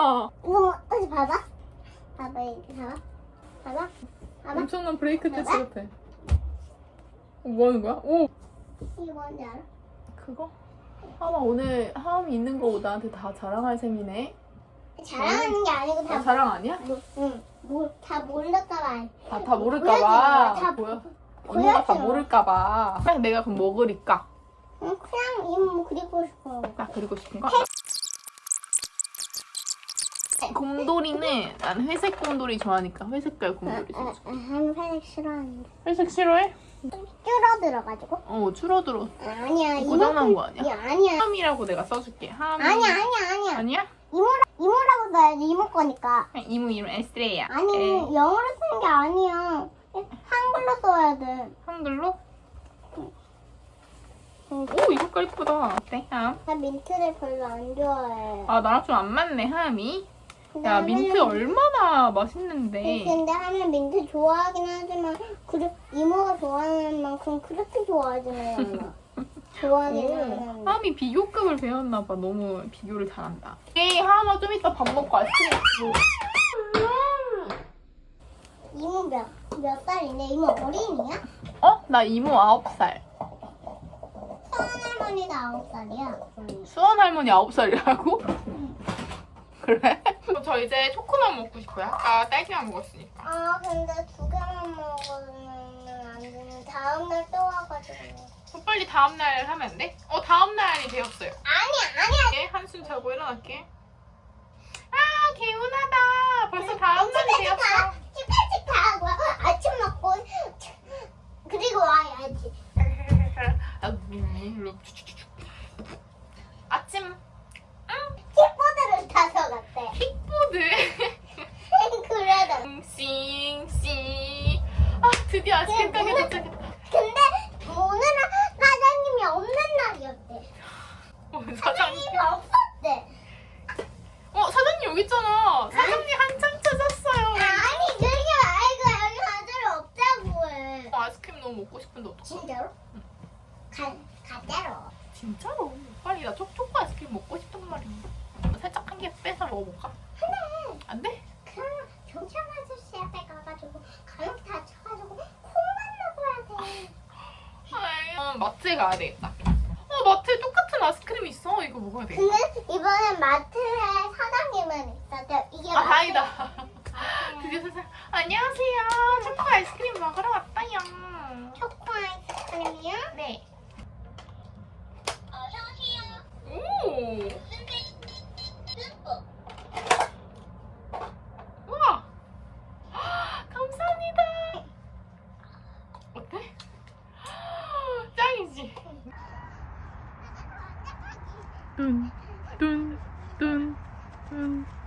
우와 이거 다시 봐봐. 봐봐 이렇게 봐봐. 봐봐. 봐봐. 엄청난 브레이크 댄스 같아 어, 뭐 하는 거야? 오 이게 뭔지 알아? 그거? 하마 오늘 하음이 있는 거 나한테 다 자랑할 셈이네 자랑하는 게 아니고 다 아, 자랑 아니야? 뭐, 응. 뭐, 다 모를까봐. 아, 다 모를까봐 다 보여 언니가 다 보여줘. 모를까봐 그냥 내가 그럼 뭐 그릴까? 응, 그냥 이모 그리고 싶어. 아 그리고 싶은 거? 곰돌이는 난 회색 곰돌이 좋아하니까 회색깔 곰돌이 아, 사줘 아, 한 회색 싫어하는데. 회색 싫어해? 줄어들어가지고. 어 줄어들어 아니야. 이모 고장난 거 아니야? 이 아니야. 하함이라고 내가 써줄게 하함이 아니야, 아니야, 아니야. 아니야? 이모라, 이모라고 써야지, 이모 거니까. 이모 이름 에스트레이야 아니, 에, 영어로 쓰는 게 아니야. 한글로 써야 돼. 한글로? 오 이거깔 이쁘다 어때 하함? 나 민트를 별로 안 좋아해. 아 나랑 좀 안 맞네 근데 야 민트 얼마나 맛있는데 근데 하면 민트 좋아하긴 하지만 그래, 이모가 좋아하는 만큼 그렇게 좋아하지는 하는데. 하함이 비교급을 배웠나 봐 너무 비교를 잘한다 에이 하함아 좀 이따 밥 먹고 아이스크림 이모 몇, 몇 살인데? 이모 어린이야? 어? 나 이모 9살 서은 할머니도 아홉 살이야. 수원 할머니 9살이라고? 그래? 저 이제 초코만 먹고 싶어요 아까 딸기만 먹었으니까 아 근데 두 개만 먹으면 안 되는 다음날 또 와가지고. 어, 빨리 다음날 하면 안 돼? 어 다음날이 되었어요 아니야 아니야. 예, 한숨 자고 일어날게 아 개운하다 벌써 다음날이 되었어 치카치카 하고 아침 먹고 그리고 와야지. 아침 킥보드를 타서 갔대. 킥보드 그래도. 싱싱 아 드디어 아이스크림 가게 도착했다 근데 오늘은 사장님이 없는 날이었대. 어, 사장님 사장님이 없었대. 어 사장님 여기 있잖아 사장님 한참 찾았어요 아니 그게 말고 여기 가재로 없다고 해. 어, 아이스크림 너무 먹고 싶은데 어떡해 진짜로? 가 가재로. 진짜로 빨리 나 초, 초코 아이스크림 먹고 싶단 말이야 살짝 한 개 빼서 먹어볼까? 하나. 안 돼? 그럼 경찰 아저씨 앞에 가가지고 감옥 다 쳐가지고 콩만 먹어야 돼. 아이, 어, 마트에 가야 되겠다. 어 마트에 똑같은 아이스크림 있어. 이거 먹어야 돼 근데 이번엔 마트에 사장님은 있었대. 이게 아 다행이다. 드디어 세상 안녕하세요. 초코 아이스크림 먹으러 왔다요 dun, dun, dun, dun.